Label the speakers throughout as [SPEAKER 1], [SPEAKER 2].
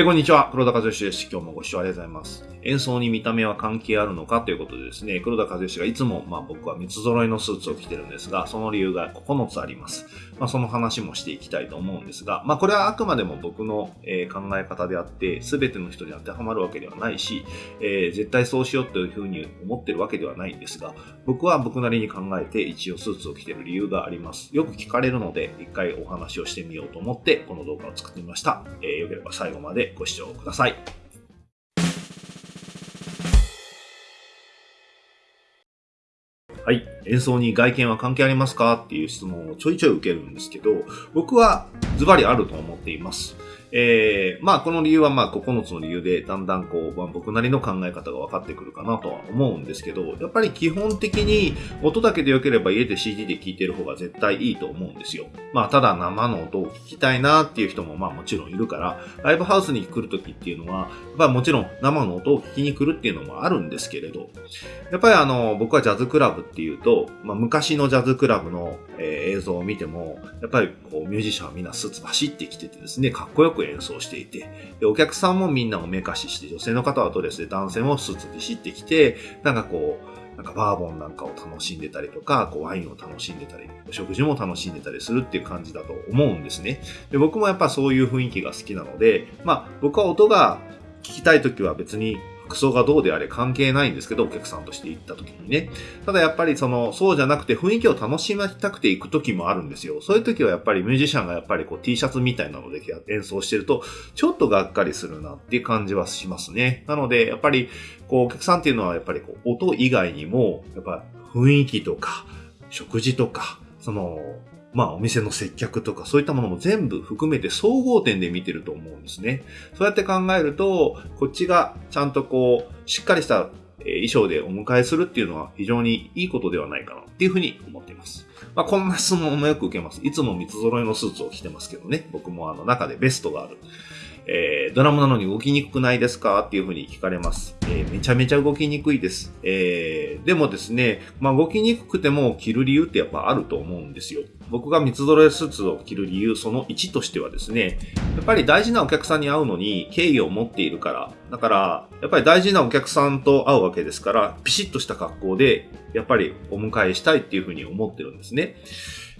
[SPEAKER 1] えこんにちは。黒田和義です。今日もご視聴ありがとうございます。演奏に見た目は関係あるのかということでですね、黒田和義がいつも、まあ僕は三つ揃いのスーツを着てるんですが、その理由が9つあります。まあその話もしていきたいと思うんですが、まあこれはあくまでも僕の、え考え方であって、すべての人に当てはまるわけではないし、えー、絶対そうしようというふうに思ってるわけではないんですが、僕は僕なりに考えて一応スーツを着てる理由があります。よく聞かれるので、一回お話をしてみようと思って、この動画を作ってみました。えー、よければ最後までご視聴ください。はい。演奏に外見は関係ありますか？っていう質問をちょいちょい受けるんですけど、僕はズバリあると思っています。えー、まあこの理由はまあ9つの理由でだんだんこう、まあ、僕なりの考え方が分かってくるかなとは思うんですけど、やっぱり基本的に音だけで良ければ家で CD で聴いてる方が絶対いいと思うんですよ。まあただ生の音を聞きたいなっていう人もまあもちろんいるから、ライブハウスに来るときっていうのは、まあもちろん生の音を聞きに来るっていうのもあるんですけれど、やっぱりあの、僕はジャズクラブっていうと、まあ昔のジャズクラブの、えー、映像を見ても、やっぱりこうミュージシャンはみんなスーツ走ってきててですね、かっこよく演奏していて、で、お客さんもみんなおめかしして、女性の方はドレスで男性もスーツビシってきて、なんかこう、なんかバーボンなんかを楽しんでたりとか、こうワインを楽しんでたり、お食事も楽しんでたりするっていう感じだと思うんですね。で僕もやっぱそういう雰囲気が好きなので、まあ僕は音が聞きたい時は別に服装がどうであれ関係ないんですけど、お客さんとして行った時にね。ただやっぱりその、そうじゃなくて雰囲気を楽しみたくて行く時もあるんですよ。そういう時はやっぱりミュージシャンがやっぱりこう T シャツみたいなので演奏してると、ちょっとがっかりするなっていう感じはしますね。なので、やっぱりこうお客さんっていうのはやっぱりこう音以外にも、やっぱ雰囲気とか、食事とか、その、まあお店の接客とかそういったものも全部含めて総合点で見てると思うんですね。そうやって考えると、こっちがちゃんとこう、しっかりした衣装でお迎えするっていうのは非常にいいことではないかなっていうふうに思っています。まあこんな質問もよく受けます。いつも三つ揃いのスーツを着てますけどね。僕もあの中でベストがある。えー、ドラムなのに動きにくくないですかっていうふうに聞かれます。えー、めちゃめちゃ動きにくいです。えー、でもですね、まあ、動きにくくても着る理由ってやっぱあると思うんですよ。僕が三つ揃えスーツを着る理由、その1としてはですね、やっぱり大事なお客さんに会うのに敬意を持っているから、だから、やっぱり大事なお客さんと会うわけですから、ピシッとした格好で、やっぱりお迎えしたいっていうふうに思ってるんですね。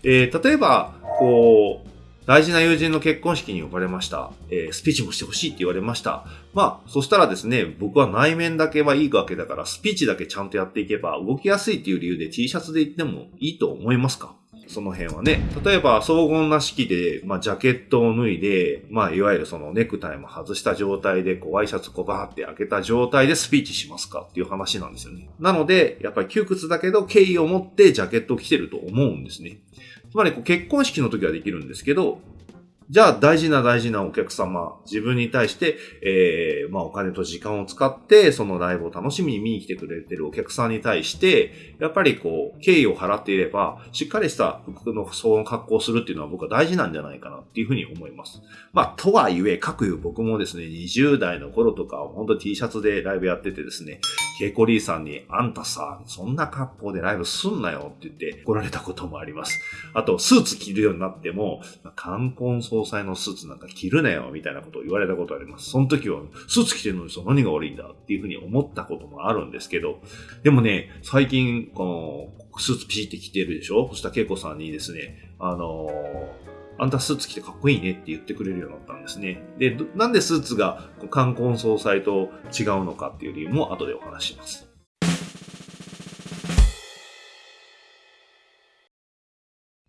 [SPEAKER 1] えー、例えば、こう、大事な友人の結婚式に呼ばれました。えー、スピーチもしてほしいって言われました。まあ、そしたらですね、僕は内面だけはいいわけだから、スピーチだけちゃんとやっていけば、動きやすいっていう理由で T シャツで行ってもいいと思いますか？その辺はね。例えば、荘厳な式で、まあ、ジャケットを脱いで、まあ、いわゆるそのネクタイも外した状態で、こう、ワイシャツこうバーって開けた状態でスピーチしますかっていう話なんですよね。なので、やっぱり窮屈だけど、敬意を持ってジャケットを着てると思うんですね。つまりこう結婚式の時はできるんですけど、じゃあ大事な大事なお客様、自分に対して、えー、まあお金と時間を使って、そのライブを楽しみに見に来てくれてるお客さんに対して、やっぱりこう、敬意を払っていれば、しっかりした服のその格好をするっていうのは僕は大事なんじゃないかなっていうふうに思います。まあ、とはいえ、各いう僕もですね、20代の頃とか、本当 T シャツでライブやっててですね、ケイコリーさんに、あんたさ、そんな格好でライブすんなよって言って来られたこともあります。あと、スーツ着るようになっても、冠婚葬祭のスーツなんか着るなよ、みたいなことを言われたことあります。その時は、スーツ着てるのにそ何が悪いんだっていうふうに思ったこともあるんですけど、でもね、最近、この、スーツピシって着てるでしょ？そしたらケイコさんにですね、あのーあんたスーツ着てかっこいいねって言ってくれるようになったんですね。で、なんでスーツが冠婚葬祭と違うのかっていう理由も後でお話します。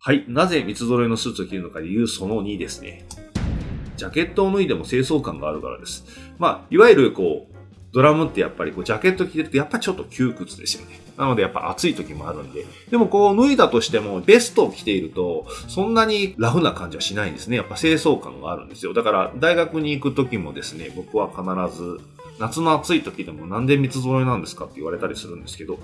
[SPEAKER 1] はい。なぜ三つ揃いのスーツを着るのか理由その2ですね。ジャケットを脱いでも清掃感があるからです。まあ、いわゆるこう、ドラムってやっぱりこうジャケット着てるとやっぱちょっと窮屈ですよね。なのでやっぱ暑い時もあるんで。でもこう脱いだとしてもベストを着ているとそんなにラフな感じはしないんですね。やっぱ清掃感があるんですよ。だから大学に行く時もですね、僕は必ず夏の暑い時でもなんで三つ揃いなんですかって言われたりするんですけど、や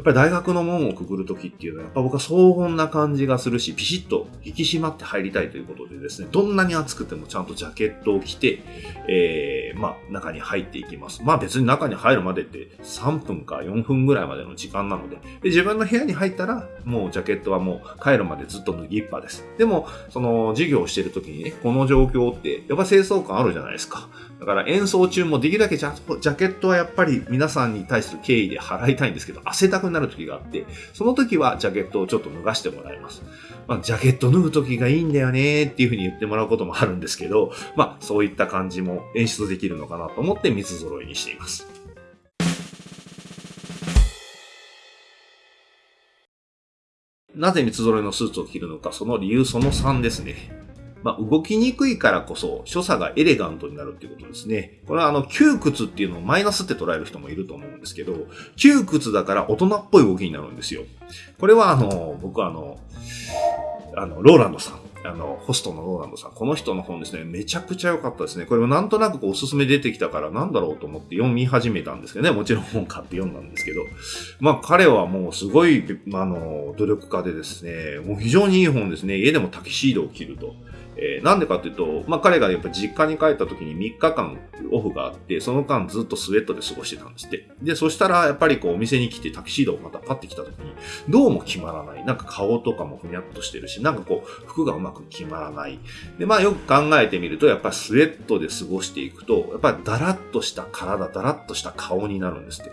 [SPEAKER 1] っぱり大学の門をくぐる時っていうのは、やっぱ僕は荘厳な感じがするし、ピシッと引き締まって入りたいということでですね、どんなに暑くてもちゃんとジャケットを着て、えー、まあ、中に入っていきます。まあ別に中に入るまでって3分か4分ぐらいまでの時間なので、で自分の部屋に入ったら、もうジャケットはもう帰るまでずっと脱ぎっぱです。でも、その授業をしてる時にね、この状況って、やっぱ清掃感あるじゃないですか。だから演奏中もできるだけジャケットはやっぱり皆さんに対する敬意で払いたいんですけど、汗たくなる時があって、その時はジャケットをちょっと脱がしてもらいます。まあ、ジャケット脱ぐ時がいいんだよねっていうふうに言ってもらうこともあるんですけど、まあそういった感じも演出できるのかなと思って三つ揃いにしています。なぜ三つ揃いのスーツを着るのか、その理由その3ですね。まあ、動きにくいからこそ、所作がエレガントになるっていうことですね。これはあの、窮屈っていうのをマイナスって捉える人もいると思うんですけど、窮屈だから大人っぽい動きになるんですよ。これはあの、僕はあの、あの、ローランドさん。あの、ホストのローランドさん。この人の本ですね、めちゃくちゃ良かったですね。これもなんとなくおすすめ出てきたからなんだろうと思って読み始めたんですけどね。もちろん本買って読んだんですけど。まあ彼はもうすごい、あの、努力家でですね、もう非常にいい本ですね。家でもタキシードを着ると。えー、なんでかっていうと、まあ、彼がやっぱ実家に帰った時に3日間オフがあって、その間ずっとスウェットで過ごしてたんですって。で、そしたらやっぱりこうお店に来てタキシードをまたパッて来た時に、どうも決まらない。なんか顔とかもふにゃっとしてるし、なんかこう服がうまく決まらない。で、まあよく考えてみると、やっぱスウェットで過ごしていくと、やっぱりダラッとした体、ダラッとした顔になるんですって。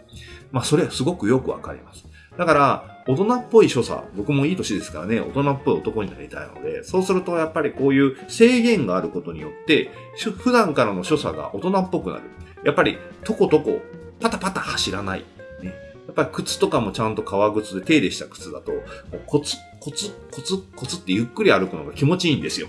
[SPEAKER 1] まあそれはすごくよくわかります。だから、大人っぽい所作、僕もいい年ですからね、大人っぽい男になりたいので、そうするとやっぱりこういう制限があることによって、普段からの所作が大人っぽくなる。やっぱり、とことこ、パタパタ走らない。ね。やっぱり靴とかもちゃんと革靴で手入れした靴だと、コツ、コツ、コツ、コツってゆっくり歩くのが気持ちいいんですよ。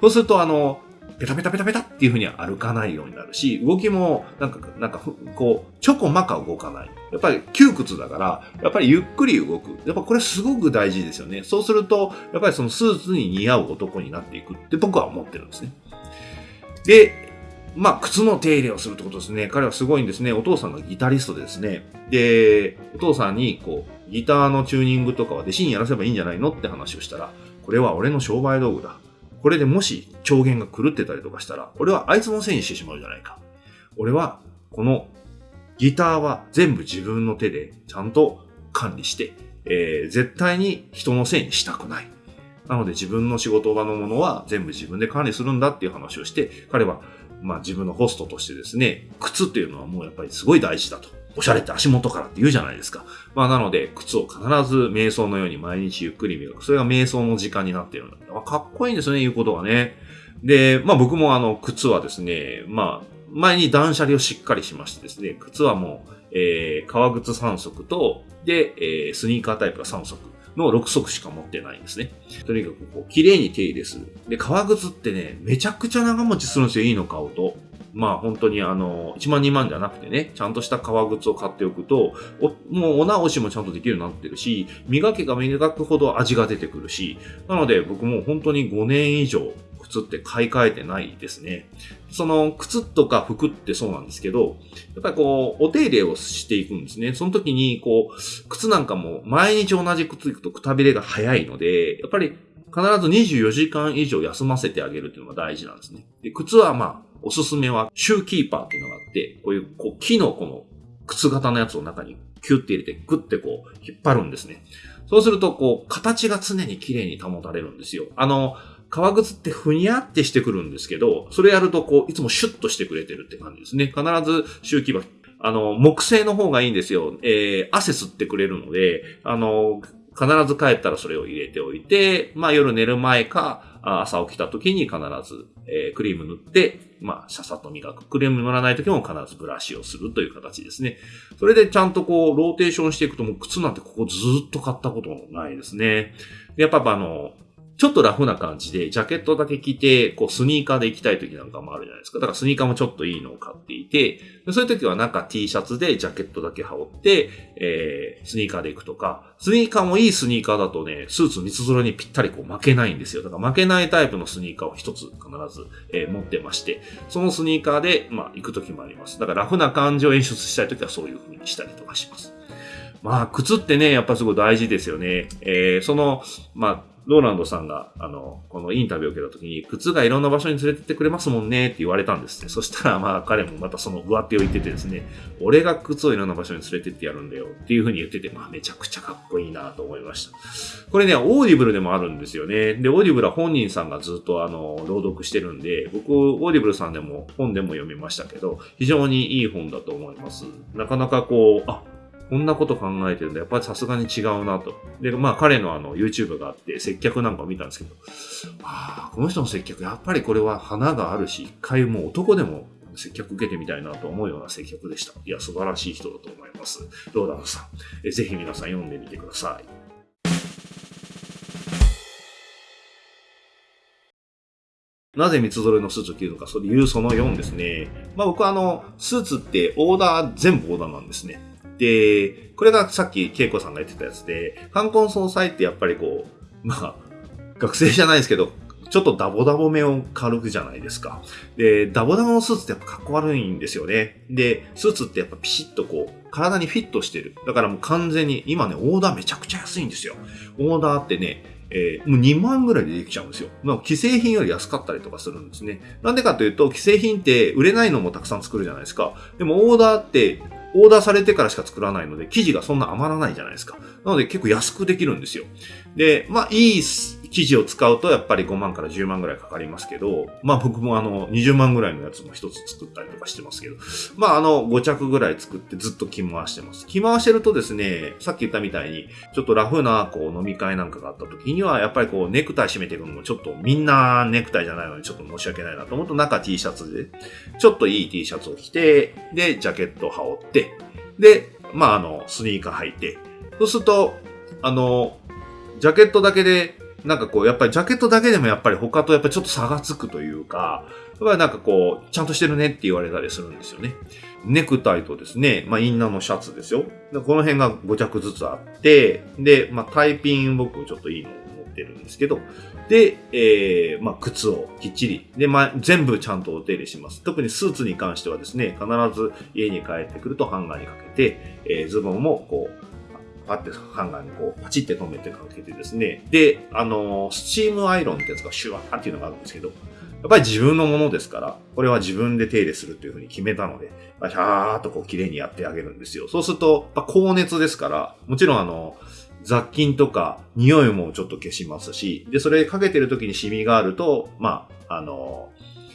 [SPEAKER 1] そうすると、あの、ペタペタペタペタっていう風には歩かないようになるし、動きも、なんか、なんか、こう、ちょこまか動かない。やっぱり窮屈だから、やっぱりゆっくり動く。やっぱこれすごく大事ですよね。そうすると、やっぱりそのスーツに似合う男になっていくって僕は思ってるんですね。で、まあ、靴の手入れをするってことですね。彼はすごいんですね。お父さんがギタリストでですね。で、お父さんに、こう、ギターのチューニングとかは弟子にやらせばいいんじゃないのって話をしたら、これは俺の商売道具だ。これでもし調弦が狂ってたりとかしたら、俺はあいつのせいにしてしまうじゃないか。俺は、このギターは全部自分の手でちゃんと管理して、えー、絶対に人のせいにしたくない。なので自分の仕事場のものは全部自分で管理するんだっていう話をして、彼は、まあ自分のホストとしてですね、靴っていうのはもうやっぱりすごい大事だと。おしゃれって足元からって言うじゃないですか。まあなので、靴を必ず瞑想のように毎日ゆっくり磨く。それが瞑想の時間になっているんだ。かっこいいんですよね、言うことがね。で、まあ僕もあの、靴はですね、まあ、前に断捨離をしっかりしましてですね、靴はもう、えー、革靴3足と、で、えー、スニーカータイプが3足の6足しか持ってないんですね。とにかくこう、綺麗に手入れする。で、革靴ってね、めちゃくちゃ長持ちするんですよ、いいの買うと。まあ本当にあの、1万2万じゃなくてね、ちゃんとした革靴を買っておくと、もうお直しもちゃんとできるようになってるし、磨けば磨くほど味が出てくるし、なので僕も本当に5年以上靴って買い替えてないですね。その靴とか服ってそうなんですけど、やっぱりこう、お手入れをしていくんですね。その時に、こう、靴なんかも毎日同じ靴行くとくたびれが早いので、やっぱり必ず24時間以上休ませてあげるっていうのが大事なんですね。で、靴はまあ、おすすめはシューキーパーっていうのがあって、こういうこう木のこの靴型のやつを中にキュッて入れてグッてこう引っ張るんですね。そうするとこう形が常に綺麗に保たれるんですよ。あの、革靴ってふにゃってしてくるんですけど、それやるとこういつもシュッとしてくれてるって感じですね。必ずシューキーパー。あの、木製の方がいいんですよ。えー、汗吸ってくれるので、あの、必ず帰ったらそれを入れておいて、まあ夜寝る前か、朝起きた時に必ず、えー、クリーム塗って、まあ、シャサと磨く。クリーム塗らない時も必ずブラシをするという形ですね。それでちゃんとこう、ローテーションしていくともう靴なんてここずっと買ったことないですね。やっぱあの、ちょっとラフな感じで、ジャケットだけ着て、こう、スニーカーで行きたい時なんかもあるじゃないですか。だからスニーカーもちょっといいのを買っていて、そういう時はなんか T シャツでジャケットだけ羽織って、えー、スニーカーで行くとか、スニーカーもいいスニーカーだとね、スーツ三つ揃えにぴったりこう負けないんですよ。だから負けないタイプのスニーカーを一つ必ず、えー、持ってまして、そのスニーカーで、まあ、行く時もあります。だからラフな感じを演出したい時はそういう風にしたりとかします。まあ、靴ってね、やっぱすごい大事ですよね。えー、その、まあ、ローランドさんが、あの、このインタビューを受けた時に、靴がいろんな場所に連れてってくれますもんねって言われたんですね。そしたら、まあ彼もまたその上手を言っててですね、俺が靴をいろんな場所に連れてってやるんだよっていうふうに言ってて、まあめちゃくちゃかっこいいなと思いました。これね、オーディブルでもあるんですよね。で、オーディブルは本人さんがずっとあの、朗読してるんで、僕、オーディブルさんでも本でも読みましたけど、非常にいい本だと思います。なかなかこう、あ、こんなこと考えてるんだ。やっぱりさすがに違うなと。で、まあ彼のあの YouTube があって接客なんかを見たんですけど、ああ、この人の接客、やっぱりこれは花があるし、一回もう男でも接客受けてみたいなと思うような接客でした。いや、素晴らしい人だと思います。ローダンさん？えぜひ皆さん読んでみてください。なぜ三つ揃えのスーツを着るのか、それ言うその4ですね。まあ僕はあの、スーツってオーダー、全部オーダーなんですね。で、これがさっき恵子さんが言ってたやつで、冠婚葬祭ってやっぱりこう、まあ、学生じゃないですけど、ちょっとダボダボ目を軽くじゃないですか。で、ダボダボのスーツってやっぱかっこ悪いんですよね。で、スーツってやっぱピシッとこう、体にフィットしてる。だからもう完全に、今ね、オーダーめちゃくちゃ安いんですよ。オーダーってね、えー、もう2万ぐらいでできちゃうんですよ。まあ、既製品より安かったりとかするんですね。なんでかというと、既製品って売れないのもたくさん作るじゃないですか。でもオーダーってオーダーされてからしか作らないので、生地がそんな余らないじゃないですか。なので結構安くできるんですよ。で、まあ、いい生地を使うとやっぱり5万から10万ぐらいかかりますけど、まあ僕もあの20万ぐらいのやつも一つ作ったりとかしてますけど、まああの5着ぐらい作ってずっと着回してます。着回してるとですね、さっき言ったみたいに、ちょっとラフなこう飲み会なんかがあった時には、やっぱりこうネクタイ締めていくのもちょっとみんなネクタイじゃないのにちょっと申し訳ないなと思うと中 T シャツで、ちょっといい T シャツを着て、で、ジャケットを羽織って、で、まあ、あの、スニーカー履いて、そうすると、あの、ジャケットだけで、なんかこう、やっぱりジャケットだけでもやっぱり他とやっぱりちょっと差がつくというか、やっぱりなんかこう、ちゃんとしてるねって言われたりするんですよね。ネクタイとですね、まあインナーのシャツですよ。この辺が5着ずつあって、で、まあタイピン僕ちょっといいのを持ってるんですけど、で、えー、まあ、靴をきっちり、で、まあ、全部ちゃんとお手入れします。特にスーツに関してはですね、必ず家に帰ってくるとハンガーにかけて、えー、ズボンもこう、パッてハンガーにこう、パチって止めてかけてですね、で、あのー、スチームアイロンってやつがシュワーっていうのがあるんですけど、やっぱり自分のものですから、これは自分で手入れするというふうに決めたので、シャーっとこう綺麗にやってあげるんですよ。そうすると、高熱ですから、もちろんあの、雑菌とか匂いもちょっと消しますし、で、それかけてる時にシミがあると、まあ、あの、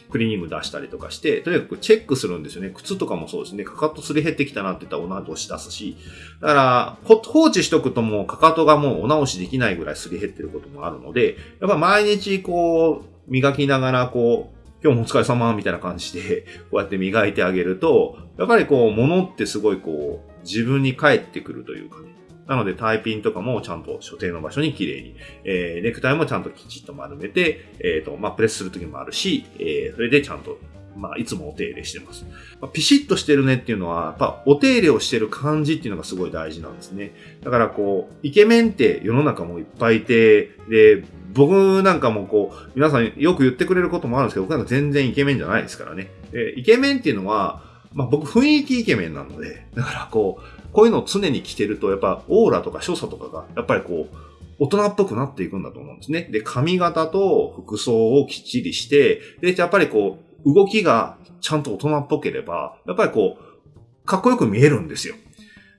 [SPEAKER 1] クリーニング出したりとかして、とにかくチェックするんですよね。靴とかもそうですね。かかとすり減ってきたなって言ったらお直し出すし。だから、放置しとくともうかかとがもうお直しできないぐらいすり減ってることもあるので、やっぱ毎日こう、磨きながらこう、今日もお疲れ様みたいな感じで、こうやって磨いてあげると、やっぱりこう、物ってすごいこう、自分に返ってくるというかね。なので、タイピンとかもちゃんと所定の場所に綺麗に、えー、ネクタイもちゃんときちっと丸めて、えっ、ー、と、まあ、プレスするときもあるし、えー、それでちゃんとまあ、いつもお手入れしてます。まあ、ピシッとしてるねっていうのは、やっぱお手入れをしてる感じっていうのがすごい大事なんですね。だからこう、イケメンって世の中もいっぱいいて、で、僕なんかもこう、皆さんよく言ってくれることもあるんですけど、僕なんか全然イケメンじゃないですからね。で、イケメンっていうのは、まあ僕雰囲気イケメンなので、だからこう、こういうのを常に着てると、やっぱオーラとか所作とかが、やっぱりこう、大人っぽくなっていくんだと思うんですね。で、髪型と服装をきっちりして、で、やっぱりこう、動きがちゃんと大人っぽければ、やっぱりこう、かっこよく見えるんですよ。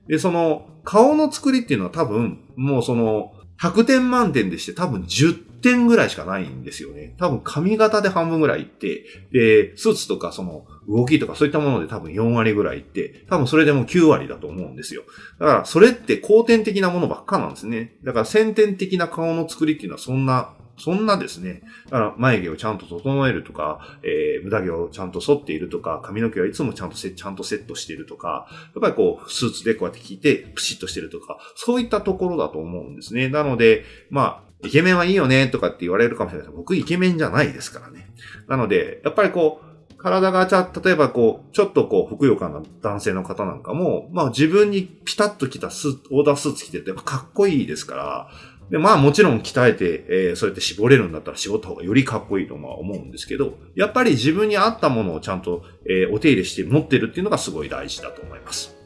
[SPEAKER 1] で、その、顔の作りっていうのは多分、もうその、100点満点でして多分10点ぐらいしかないんですよね。多分髪型で半分ぐらいいって、で、スーツとかその動きとかそういったもので多分4割ぐらいいって、多分それでも9割だと思うんですよ。だからそれって後天的なものばっかなんですね。だから先天的な顔の作りっていうのはそんなそんなですね、だから眉毛をちゃんと整えるとか、えー、無駄毛をちゃんと剃っているとか、髪の毛はいつもちゃんとせちゃんとセットしているとか、やっぱりこう、スーツでこうやって着て、プシッとしてるとか、そういったところだと思うんですね。なので、まあ、イケメンはいいよねとかって言われるかもしれないけど、僕イケメンじゃないですからね。なので、やっぱりこう、体がちゃ、例えばこう、ちょっとこう、ふくよかな男性の方なんかも、まあ自分にピタッと着たスーツ、オーダースーツ着てて、やっぱかっこいいですから、で、まあもちろん鍛えて、えー、そうやって絞れるんだったら絞った方がよりかっこいいとは思うんですけど、やっぱり自分に合ったものをちゃんと、えー、お手入れして持ってるっていうのがすごい大事だと思います。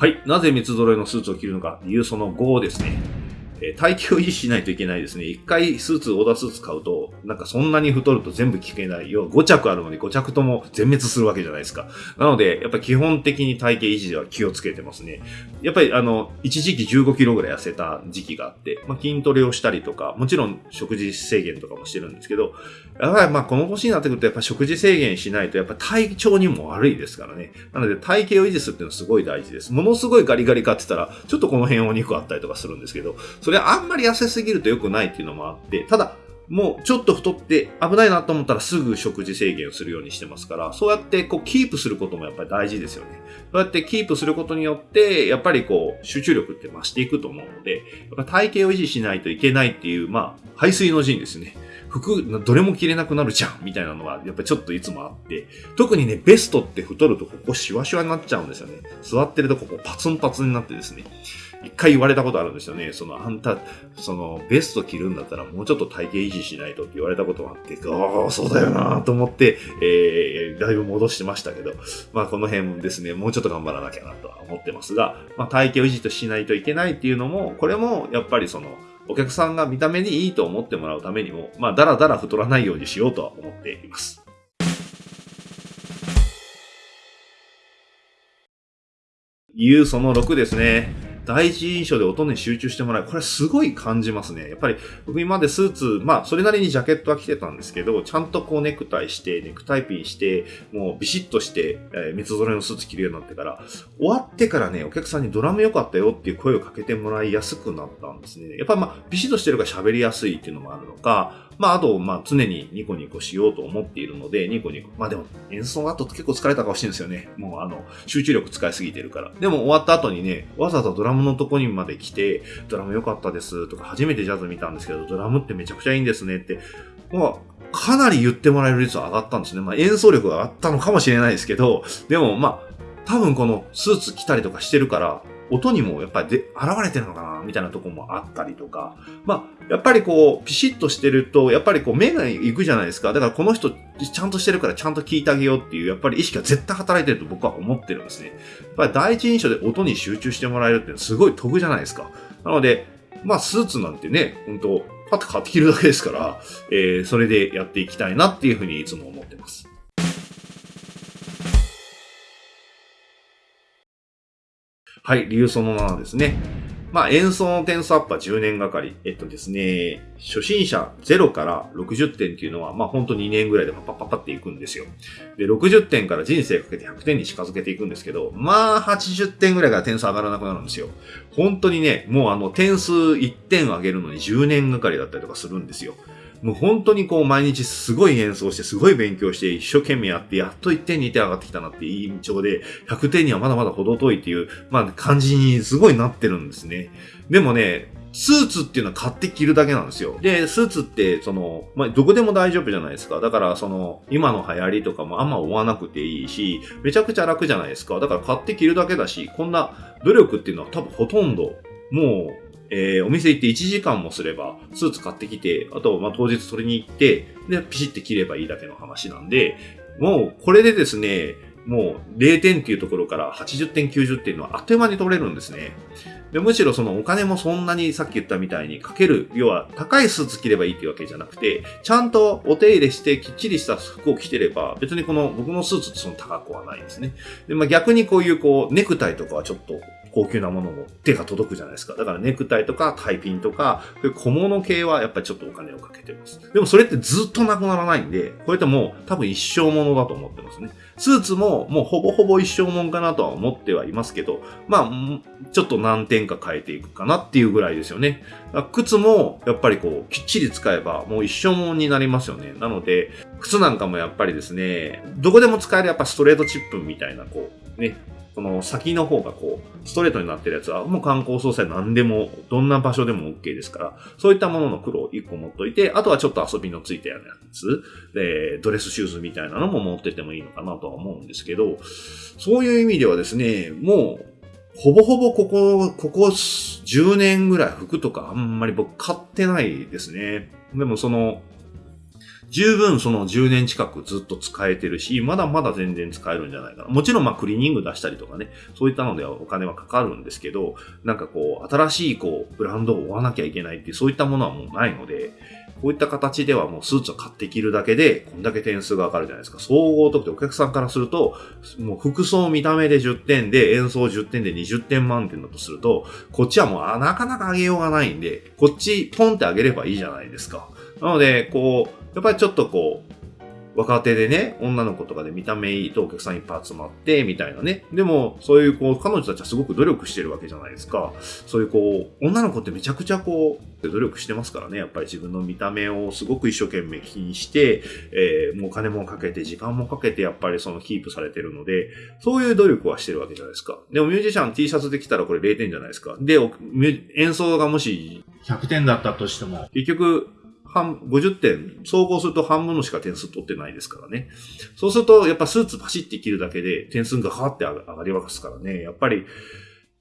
[SPEAKER 1] はい。なぜ三つ揃いのスーツを着るのか理由その5ですね。え体型を維持しないといけないですね。一回スーツ、オーダースーツ買うと、なんかそんなに太ると全部着けないよ。5着あるのに5着とも全滅するわけじゃないですか。なので、やっぱ基本的に体型維持では気をつけてますね。やっぱりあの、一時期15キロぐらい痩せた時期があって、まあ、筋トレをしたりとか、もちろん食事制限とかもしてるんですけど、やっぱりまあこの年になってくるとやっぱ食事制限しないとやっぱ体調にも悪いですからね。なので体型を維持するっていうのはすごい大事です。ものすごいガリガリ買ってたら、ちょっとこの辺お肉あったりとかするんですけど、それあんまり痩せすぎると良くないっていうのもあって、ただ、もうちょっと太って危ないなと思ったらすぐ食事制限をするようにしてますから、そうやってこうキープすることもやっぱり大事ですよね。そうやってキープすることによって、やっぱりこう集中力って増していくと思うので、やっぱ体型を維持しないといけないっていう、まあ、排水の陣ですね。服、どれも着れなくなるじゃんみたいなのは、やっぱちょっといつもあって、特にね、ベストって太るとここシワシワになっちゃうんですよね。座ってるとここパツンパツンになってですね。一回言われたことあるんですよね。その、あんた、その、ベスト着るんだったらもうちょっと体型維持しないとって言われたことがあって、ああ、そうだよなと思って、えー、だいぶ戻してましたけど、まあこの辺ですね、もうちょっと頑張らなきゃなとは思ってますが、まあ体型維持としないといけないっていうのも、これもやっぱりその、お客さんが見た目にいいと思ってもらうためにも、まあ、だらだら太らないようにしようとは思っています。理由その6ですね。第一印象で音に集中してもらう。これすごい感じますね。やっぱり僕今までスーツ、まあそれなりにジャケットは着てたんですけど、ちゃんとこうネクタイして、ネクタイピンして、もうビシッとして、えー、三つ揃いのスーツ着るようになってから、終わってからね、お客さんにドラム良かったよっていう声をかけてもらいやすくなったんですね。やっぱりまあビシッとしてるから喋りやすいっていうのもあるのか、まあ、あと、まあ、常にニコニコしようと思っているので、ニコニコ。まあでも、演奏の後結構疲れた顔してるんですよね。もう、あの、集中力使いすぎてるから。でも、終わった後にね、わざわざドラムのとこにまで来て、ドラム良かったですとか、初めてジャズ見たんですけど、ドラムってめちゃくちゃいいんですねって、まあ、かなり言ってもらえる率は上がったんですね。まあ、演奏力が上がったのかもしれないですけど、でも、まあ、多分このスーツ着たりとかしてるから、音にもやっぱりで現れてるのかなみたいなとこもあったりとか。まあ、やっぱりこう、ピシッとしてると、やっぱりこう、目が行くじゃないですか。だからこの人、ちゃんとしてるからちゃんと聞いてあげようっていう、やっぱり意識が絶対働いてると僕は思ってるんですね。やっぱり第一印象で音に集中してもらえるってすごい得じゃないですか。なので、まあ、スーツなんてね、本当パッと買って着るだけですから、えー、それでやっていきたいなっていうふうにいつも思ってます。はい、理由その7ですね。まあ、演奏の点数アップは10年がかり。えっとですね、初心者0から60点っていうのは、まあ本当2年ぐらいでパッパッパッパっていくんですよ。で、60点から人生かけて100点に近づけていくんですけど、まあ80点ぐらいから点数上がらなくなるんですよ。本当にね、もうあの点数1点上げるのに10年がかりだったりとかするんですよ。もう本当にこう毎日すごい演奏して、すごい勉強して、一生懸命やって、やっと1点2点上がってきたなっていい印象で、100点にはまだまだ程遠いっていう、まあ感じにすごいなってるんですね。でもね、スーツっていうのは買って着るだけなんですよ。で、スーツって、その、まあ、どこでも大丈夫じゃないですか。だから、その、今の流行りとかもあんま追わなくていいし、めちゃくちゃ楽じゃないですか。だから買って着るだけだし、こんな努力っていうのは多分ほとんど、もう、えー、お店行って1時間もすれば、スーツ買ってきて、あと、まあ、当日取りに行って、で、ピシッて切ればいいだけの話なんで、もう、これでですね、もう0点っていうところから80点、90点のあっという間に取れるんですね。でむしろそのお金もそんなにさっき言ったみたいにかける、要は高いスーツ着ればいいっていうわけじゃなくて、ちゃんとお手入れしてきっちりした服を着てれば、別にこの僕のスーツってその高くはないんですね。で、まあ、逆にこういうこうネクタイとかはちょっと高級なものも手が届くじゃないですか。だからネクタイとかタイピンとか、小物系はやっぱりちょっとお金をかけてます。でもそれってずっとなくならないんで、これってもう多分一生ものだと思ってますね。スーツももうほぼほぼ一生もんかなとは思ってはいますけど、まあ、ちょっと何点か変えていくかなっていうぐらいですよね。靴もやっぱりこう、きっちり使えばもう一生もんになりますよね。なので、靴なんかもやっぱりですね、どこでも使えるやっぱストレートチップみたいなこう、ね、この先の方がこう、ストレートになってるやつは、もう観光総裁何でも、どんな場所でも OK ですから、そういったものの黒を1個持っといて、あとはちょっと遊びのついたようなやつ、で、ドレスシューズみたいなのも持っててもいいのかなとは思うんですけど、そういう意味ではですね、もう、ほぼほぼここ、ここ10年ぐらい服とかあんまり僕買ってないですね。でもその、十分その10年近くずっと使えてるし、まだまだ全然使えるんじゃないかな。もちろんまあクリーニング出したりとかね、そういったのではお金はかかるんですけど、なんかこう、新しいこう、ブランドを追わなきゃいけないっていう、そういったものはもうないので、こういった形ではもうスーツを買って着るだけで、こんだけ点数が上がるじゃないですか。総合得点、お客さんからすると、もう服装見た目で10点で、演奏10点で20点満点だとすると、こっちはもうなかなか上げようがないんで、こっちポンって上げればいいじゃないですか。なので、こう、やっぱりちょっとこう、若手でね、女の子とかで見た目いいとお客さんいっぱい集まって、みたいなね。でも、そういうこう、彼女たちはすごく努力してるわけじゃないですか。そういうこう、女の子ってめちゃくちゃこう、努力してますからね。やっぱり自分の見た目をすごく一生懸命気にして、えー、もうお金もかけて、時間もかけて、やっぱりそのキープされてるので、そういう努力はしてるわけじゃないですか。でもミュージシャン T シャツできたらこれ0点じゃないですか。で、演奏がもし100点だったとしても、結局、半、50点、総合すると半分のしか点数取ってないですからね。そうすると、やっぱスーツパシって着るだけで点数が変わって上がりますからね。やっぱり、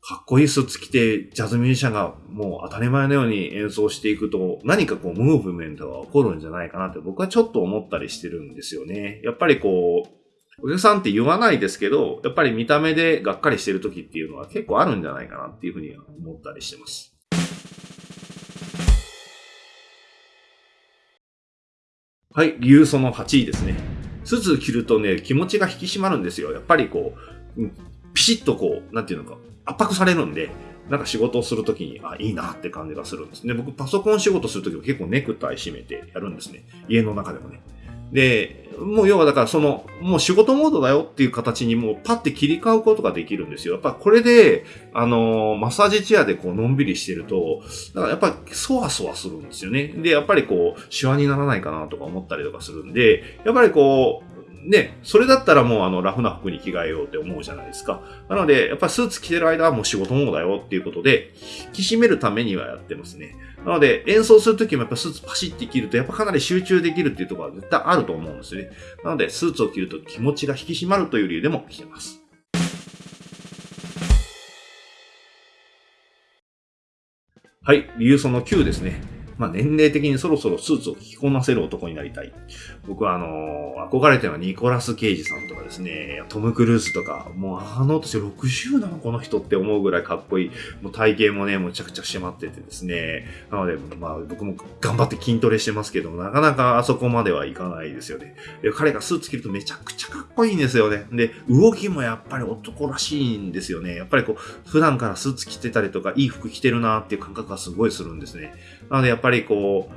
[SPEAKER 1] かっこいいスーツ着て、ジャズミュージシャンがもう当たり前のように演奏していくと、何かこう、ムーブメントが起こるんじゃないかなって僕はちょっと思ったりしてるんですよね。やっぱりこう、お客さんって言わないですけど、やっぱり見た目でがっかりしてる時っていうのは結構あるんじゃないかなっていうふうに思ったりしてます。はい、理由その8位ですね。スーツ着るとね、気持ちが引き締まるんですよ。やっぱりこう、ピシッとこう、なんていうのか、圧迫されるんで、なんか仕事をするときに、あ、いいなって感じがするんですね。僕、パソコン仕事するときも結構ネクタイ締めてやるんですね。家の中でもね。で、もう要はだからその、もう仕事モードだよっていう形にもうパッて切り替うことができるんですよ。やっぱこれで、あの、マッサージチェアでこうのんびりしてると、だからやっぱそわそわするんですよね。で、やっぱりこう、シワにならないかなとか思ったりとかするんで、やっぱりこう、ね、それだったらもうあのラフな服に着替えようって思うじゃないですか。なので、やっぱスーツ着てる間はもう仕事モードだよっていうことで、引き締めるためにはやってますね。なので、演奏するときもやっぱスーツパシッて着ると、やっぱかなり集中できるっていうところは絶対あると思うんですね。なので、スーツを着ると気持ちが引き締まるという理由でも着てます。はい、理由その9ですね。まあ、年齢的にそろそろスーツを着こなせる男になりたい。僕はあのー、憧れてるのはニコラス・ケイジさんとかですね、トム・クルーズとか、もうあの年60なのこの人って思うぐらいかっこいい。もう体型もね、むちゃくちゃ締まっててですね。なので、まあ僕も頑張って筋トレしてますけども、なかなかあそこまではいかないですよね。彼がスーツ着るとめちゃくちゃかっこいいんですよね。で、動きもやっぱり男らしいんですよね。やっぱりこう、普段からスーツ着てたりとか、いい服着てるなっていう感覚がすごいするんですね。なのでやっぱりぱりこう、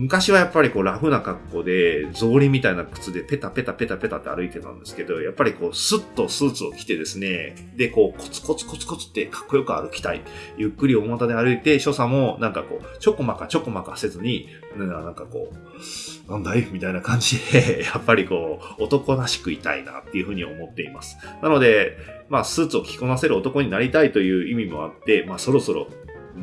[SPEAKER 1] 昔はやっぱりこうラフな格好で、草履みたいな靴でペタペタペタペタって歩いてたんですけど、やっぱりこうスッとスーツを着てですね、でこうコツコツコツコツってかっこよく歩きたい。ゆっくり大股で歩いて、所作もなんかこう、ちょこまかちょこまかせずに、なんかこう、なんだい？みたいな感じで、やっぱりこう、男らしくいたいなっていうふうに思っています。なので、まあスーツを着こなせる男になりたいという意味もあって、まあそろそろ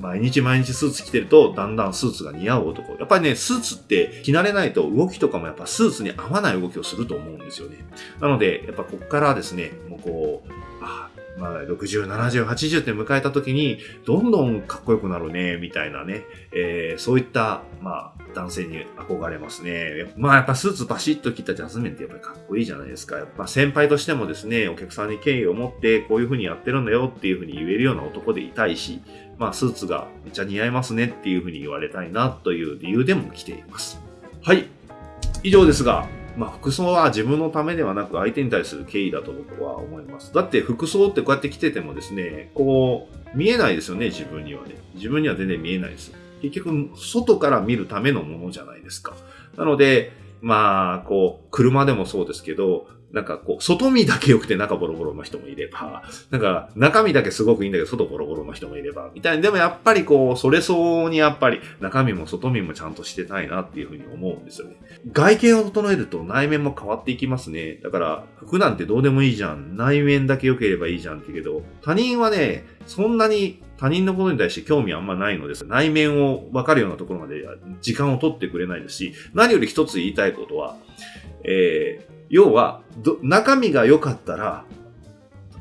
[SPEAKER 1] 毎日毎日スーツ着てると、だんだんスーツが似合う男。やっぱりね、スーツって着慣れないと動きとかもやっぱスーツに合わない動きをすると思うんですよね。なので、やっぱこっからですね、もうこう、あまあ、60、70、80って迎えた時に、どんどんかっこよくなるね、みたいなね、えー、そういった、まあ、男性に憧れますね。まあ、やっぱスーツバシッと着たジャズメンってやっぱりかっこいいじゃないですか。やっぱ先輩としてもですね、お客さんに敬意を持って、こういう風にやってるんだよっていう風に言えるような男でいたいし、まあ、スーツがめっちゃ似合いますねっていう風に言われたいなという理由でも着ています。はい。以上ですが、まあ、服装は自分のためではなく相手に対する敬意だと僕は思います。だって服装ってこうやって着ててもですね、こう、見えないですよね、自分にはね。自分には全然見えないです。結局、外から見るためのものじゃないですか。なので、まあ、こう、車でもそうですけど、なんかこう、外見だけ良くて中ボロボロの人もいれば、なんか中身だけすごくいいんだけど外ボロボロの人もいれば、みたいな。でもやっぱりこう、それ相応にやっぱり中身も外見もちゃんとしてたいなっていうふうに思うんですよね。外見を整えると内面も変わっていきますね。だから服なんてどうでもいいじゃん。内面だけ良ければいいじゃんって言うけど、他人はね、そんなに他人のことに対して興味あんまないのです。内面を分かるようなところまで時間を取ってくれないですし、何より一つ言いたいことは、えー、要は、中身が良かったら、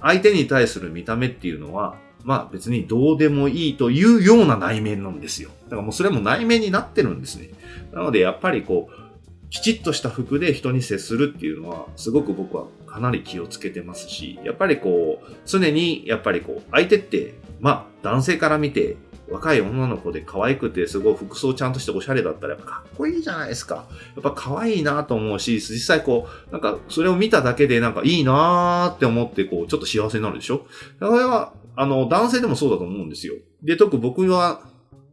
[SPEAKER 1] 相手に対する見た目っていうのは、まあ別にどうでもいいというような内面なんですよ。だからもうそれも内面になってるんですね。なのでやっぱりこう、きちっとした服で人に接するっていうのは、すごく僕はかなり気をつけてますし、やっぱりこう、常にやっぱりこう、相手って、まあ男性から見て若い女の子で可愛くてすごい服装ちゃんとしておしゃれだったらやっぱかっこいいじゃないですか。やっぱ可愛いなと思うし、実際こう、なんかそれを見ただけでなんかいいなーって思ってこう、ちょっと幸せになるでしょだからは、あの、男性でもそうだと思うんですよ。で、特僕は、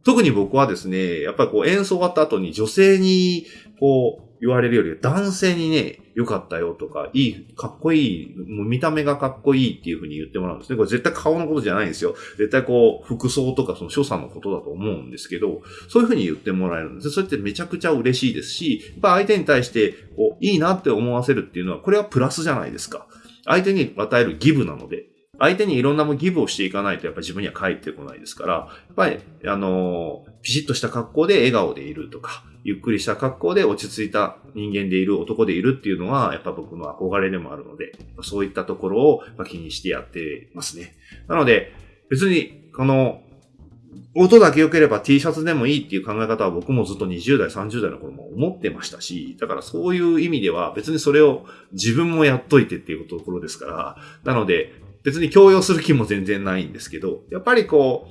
[SPEAKER 1] 特に僕はですね、やっぱりこう演奏終わった後に女性に、こう、言われるより男性にね、良かったよとか、いい、かっこいい、もう見た目がかっこいいっていう風に言ってもらうんですね。これ絶対顔のことじゃないんですよ。絶対こう、服装とかその所作のことだと思うんですけど、そういう風に言ってもらえるんです。それってめちゃくちゃ嬉しいですし、やっぱ相手に対して、こう、いいなって思わせるっていうのは、これはプラスじゃないですか。相手に与えるギブなので。相手にいろんなもギブをしていかないとやっぱり自分には返ってこないですから、やっぱり、あのー、ピシッとした格好で笑顔でいるとか、ゆっくりした格好で落ち着いた人間でいる男でいるっていうのは、やっぱ僕の憧れでもあるので、そういったところを気にしてやってますね。なので、別に、この、音だけ良ければ T シャツでもいいっていう考え方は僕もずっと20代、30代の頃も思ってましたし、だからそういう意味では別にそれを自分もやっといてっていうところですから、なので別に強要する気も全然ないんですけど、やっぱりこ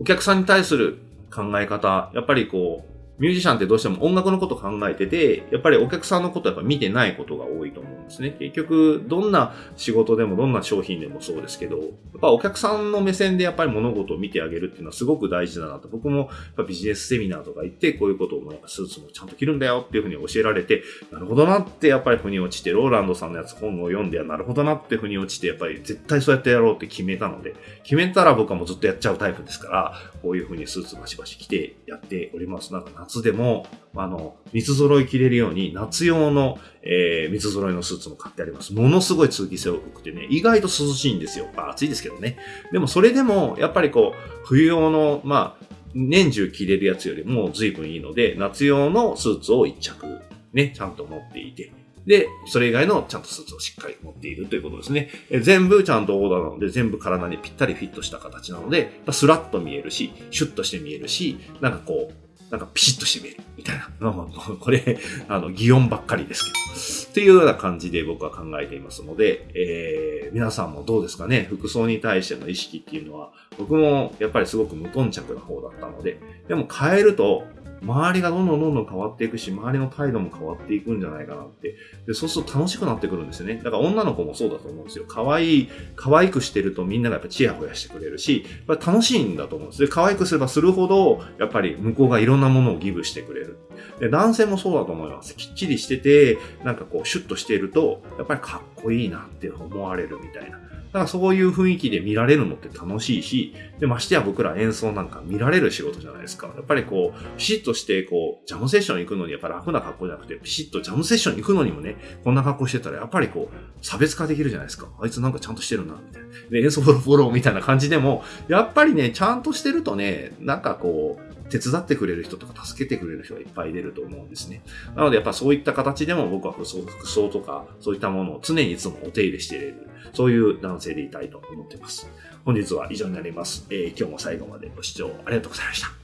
[SPEAKER 1] う、お客さんに対する考え方、やっぱりこう、ミュージシャンってどうしても音楽のこと考えてて、やっぱりお客さんのことやっぱ見てないことが多いと思う。ですね。結局、どんな仕事でもどんな商品でもそうですけど、やっぱお客さんの目線でやっぱり物事を見てあげるっていうのはすごく大事だなと。僕もやっぱビジネスセミナーとか行って、こういうことをやっぱスーツもちゃんと着るんだよっていうふうに教えられて、なるほどなってやっぱり腑に落ちて、ローランドさんのやつ本を読んで、なるほどなって腑に落ちて、やっぱり絶対そうやってやろうって決めたので、決めたら僕はもうずっとやっちゃうタイプですから、こういうふうにスーツバシバシ着てやっております。なんか夏でも、あの、三つ揃い着れるように、夏用の、えー、三つ揃いのスーツも買ってあります。ものすごい通気性良くてね、意外と涼しいんですよ。まあ暑いですけどね。でもそれでも、やっぱりこう、冬用の、まあ、年中着れるやつよりも随分いいので、夏用のスーツを一着、ね、ちゃんと持っていて、で、それ以外のちゃんとスーツをしっかり持っているということですね。え全部ちゃんとオーダーなので、全部体にぴったりフィットした形なので、スラッと見えるし、シュッとして見えるし、なんかこう、なんかピシッと締めるみたいな。これ、あの、擬音ばっかりですけど。っていうような感じで僕は考えていますので、えー、皆さんもどうですかね服装に対しての意識っていうのは、僕もやっぱりすごく無頓着な方だったので、でも変えると、周りがどんどんどんどん変わっていくし、周りの態度も変わっていくんじゃないかなって。で、そうすると楽しくなってくるんですよね。だから女の子もそうだと思うんですよ。可愛い、可愛くしてるとみんながやっぱチヤホヤしてくれるし、やっぱ楽しいんだと思うんです。で、可愛くすればするほど、やっぱり向こうがいろんなものをギブしてくれる。で、男性もそうだと思います。きっちりしてて、なんかこう、シュッとしていると、やっぱりかっこいいなって思われるみたいな。だからそういう雰囲気で見られるのって楽しいし、で、ましてや僕ら演奏なんか見られる仕事じゃないですか。やっぱりこう、ピシッとして、こう、ジャムセッション行くのにやっぱ楽な格好じゃなくて、ピシッとジャムセッション行くのにもね、こんな格好してたらやっぱりこう、差別化できるじゃないですか。あいつなんかちゃんとしてるな、みたいな。で、演奏フォローフォローみたいな感じでも、やっぱりね、ちゃんとしてるとね、なんかこう、手伝ってくれる人とか助けてくれる人がいっぱい出ると思うんですね。なのでやっぱそういった形でも僕は服装服装とかそういったものを常にいつもお手入れしていれる、そういう男性でいたいと思っています。本日は以上になります。えー、今日も最後までご視聴ありがとうございました。